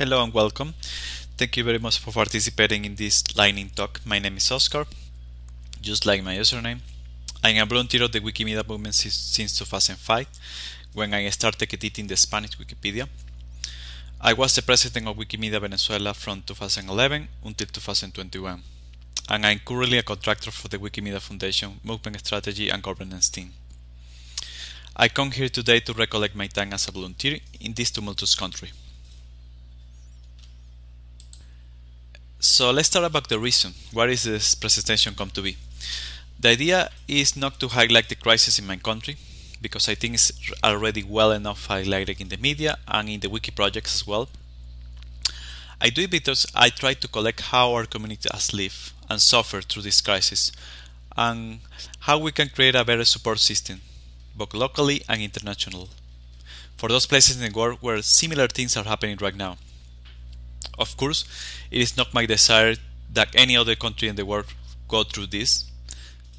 Hello and welcome. Thank you very much for participating in this lightning talk. My name is Oscar, just like my username. I'm a volunteer of the Wikimedia movement since 2005, when I started editing the Spanish Wikipedia. I was the president of Wikimedia Venezuela from 2011 until 2021, and I'm currently a contractor for the Wikimedia Foundation Movement Strategy and Governance team. I come here today to recollect my time as a volunteer in this tumultuous country. So let's start about the reason. What is this presentation come to be? The idea is not to highlight the crisis in my country, because I think it's already well enough highlighted in the media and in the wiki projects as well. I do it because I try to collect how our community has lived and suffered through this crisis and how we can create a better support system both locally and international, for those places in the world where similar things are happening right now. Of course, it is not my desire that any other country in the world go through this,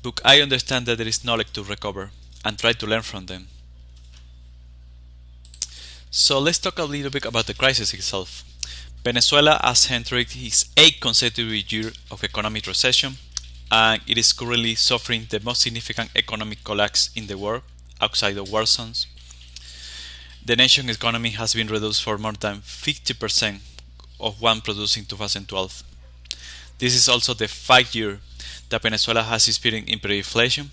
but I understand that there is knowledge to recover and try to learn from them. So let's talk a little bit about the crisis itself. Venezuela has entered its eighth consecutive year of economic recession and it is currently suffering the most significant economic collapse in the world outside of war zones. The nation's economy has been reduced for more than 50% of one produced in 2012. This is also the fifth year that Venezuela has experienced hyperinflation,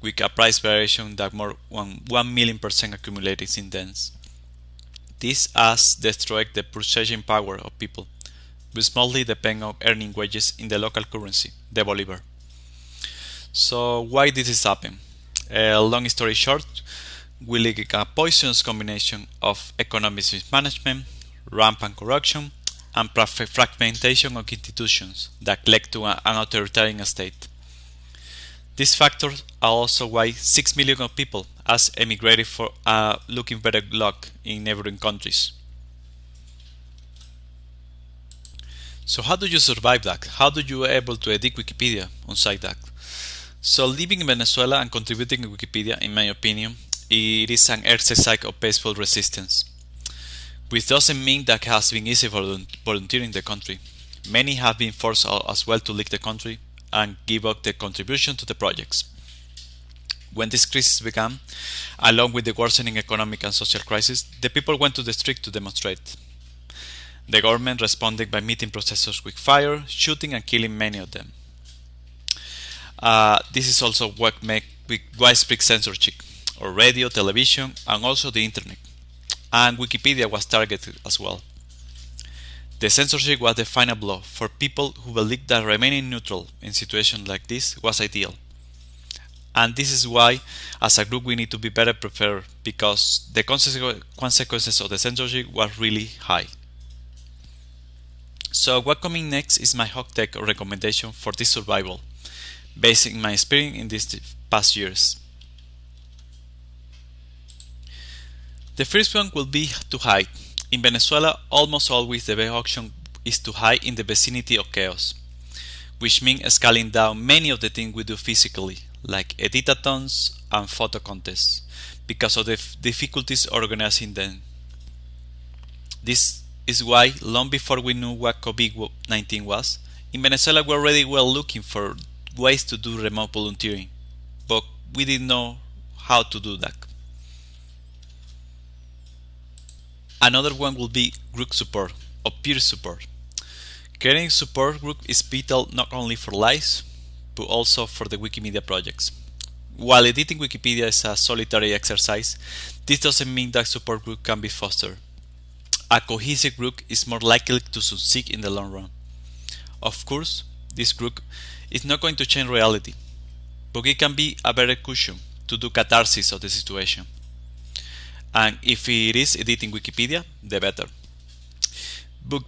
with a price variation that more than 1 million percent accumulated since then. This has destroyed the purchasing power of people, which mostly depend on earning wages in the local currency, the bolivar. So why did this happen? Uh, long story short, we like a poisonous combination of economic mismanagement, rampant corruption, and fragmentation of institutions that led to an authoritarian state. These factors are also why 6 million of people has emigrated for uh, looking better luck in neighboring countries. So how do you survive that? How do you able to edit Wikipedia on site that? So living in Venezuela and contributing to Wikipedia, in my opinion, it is an exercise of peaceful resistance. Which doesn't mean that it has been easy for volunteering in the country. Many have been forced as well to leave the country and give up their contribution to the projects. When this crisis began, along with the worsening economic and social crisis, the people went to the street to demonstrate. The government responded by meeting protesters with fire, shooting and killing many of them. Uh, this is also what make widespread censorship or radio, television, and also the internet. And Wikipedia was targeted as well. The censorship was the final blow for people who believed that remaining neutral in situations like this was ideal. And this is why, as a group, we need to be better prepared because the consequences of the censorship were really high. So, what coming next is my hot tech recommendation for this survival based on my experience in these past years. The first one will be to hide. In Venezuela, almost always the best option is to hide in the vicinity of chaos, which means scaling down many of the things we do physically, like editathons and photo contests, because of the difficulties organizing them. This is why, long before we knew what COVID 19 was, in Venezuela we already were looking for ways to do remote volunteering, but we didn't know how to do that. Another one will be group support or peer support. Creating support group is vital not only for lives, but also for the Wikimedia projects. While editing Wikipedia is a solitary exercise, this doesn't mean that support group can be fostered. A cohesive group is more likely to succeed in the long run. Of course, this group is not going to change reality, but it can be a better cushion to do catharsis of the situation. And if it is editing Wikipedia, the better. But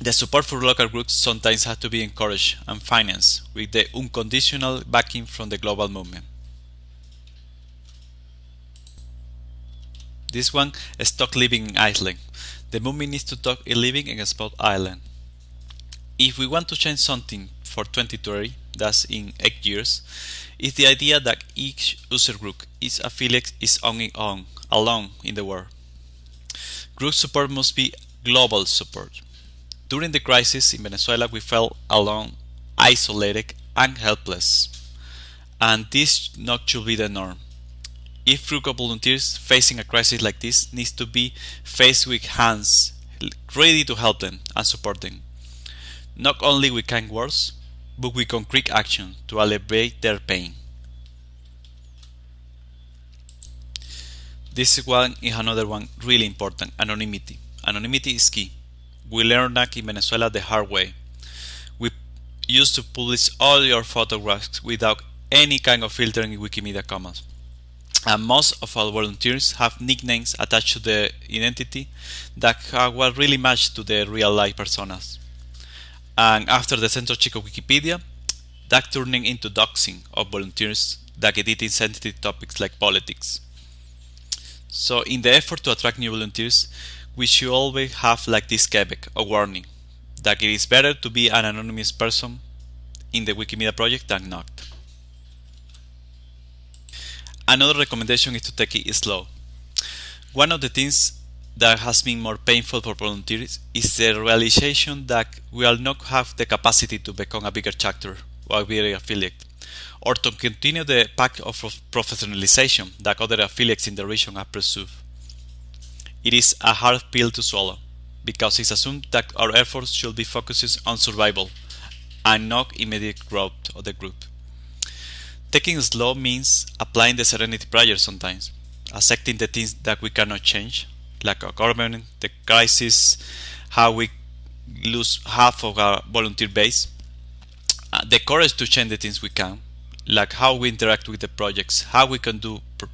the support for local groups sometimes has to be encouraged and financed with the unconditional backing from the global movement. This one, Stop Living in Iceland. The movement needs to stop living in a spot island. If we want to change something for 2030, that's in 8 years, is the idea that each user group is affiliate is on its own, alone in the world. Group support must be global support. During the crisis in Venezuela, we felt alone, isolated, and helpless. And this not should be the norm. If Fruco volunteers facing a crisis like this needs to be faced with hands ready to help them and support them. Not only with kind words, but with concrete action to alleviate their pain. This one is another one really important anonymity. Anonymity is key. We learned that in Venezuela the hard way. We used to publish all your photographs without any kind of filtering in Wikimedia Commons. And most of our volunteers have nicknames attached to the identity that were really matched to the real life personas. And after the censorship of Wikipedia, that turning into doxing of volunteers that edit sensitive topics like politics. So in the effort to attract new volunteers, we should always have like this Quebec, a warning, that it is better to be an anonymous person in the Wikimedia project than not. Another recommendation is to take it slow. One of the things that has been more painful for volunteers is the realization that we will not have the capacity to become a bigger chapter or a bigger affiliate, or to continue the path of professionalization that other affiliates in the region have pursued. It is a hard pill to swallow, because it's assumed that our efforts should be focused on survival and not immediate growth of the group. Taking slow means applying the serenity prayer sometimes, accepting the things that we cannot change, like our government, the crisis, how we lose half of our volunteer base, uh, the courage to change the things we can, like how we interact with the projects, how we can do pr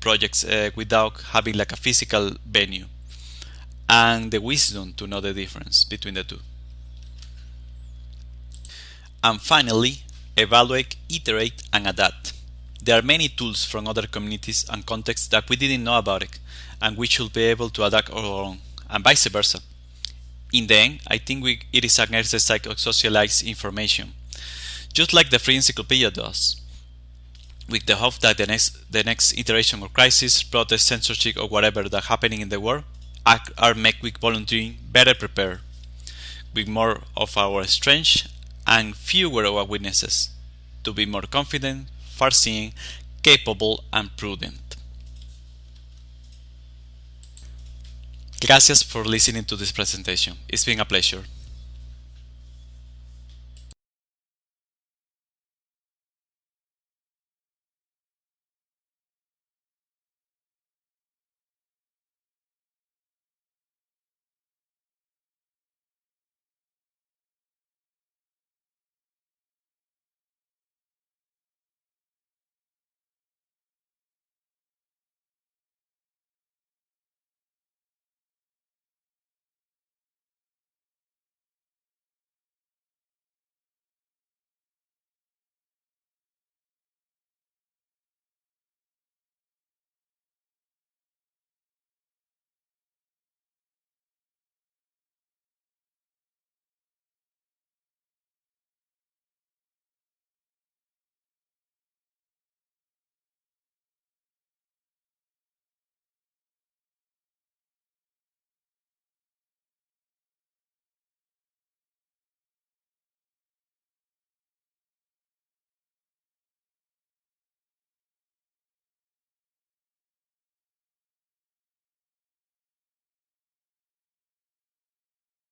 projects uh, without having like a physical venue, and the wisdom to know the difference between the two. And finally, evaluate, iterate, and adapt. There are many tools from other communities and contexts that we didn't know about it, and we should be able to adapt our own, and vice versa. In the end, I think we, it is an exercise of socialized information, just like the free encyclopedia does, with the hope that the next, the next iteration of crisis, protest, censorship, or whatever that happening in the world are, make with volunteering better prepared, with more of our strength and fewer of our witnesses, to be more confident, far-seeing, capable, and prudent. Gracias for listening to this presentation. It's been a pleasure.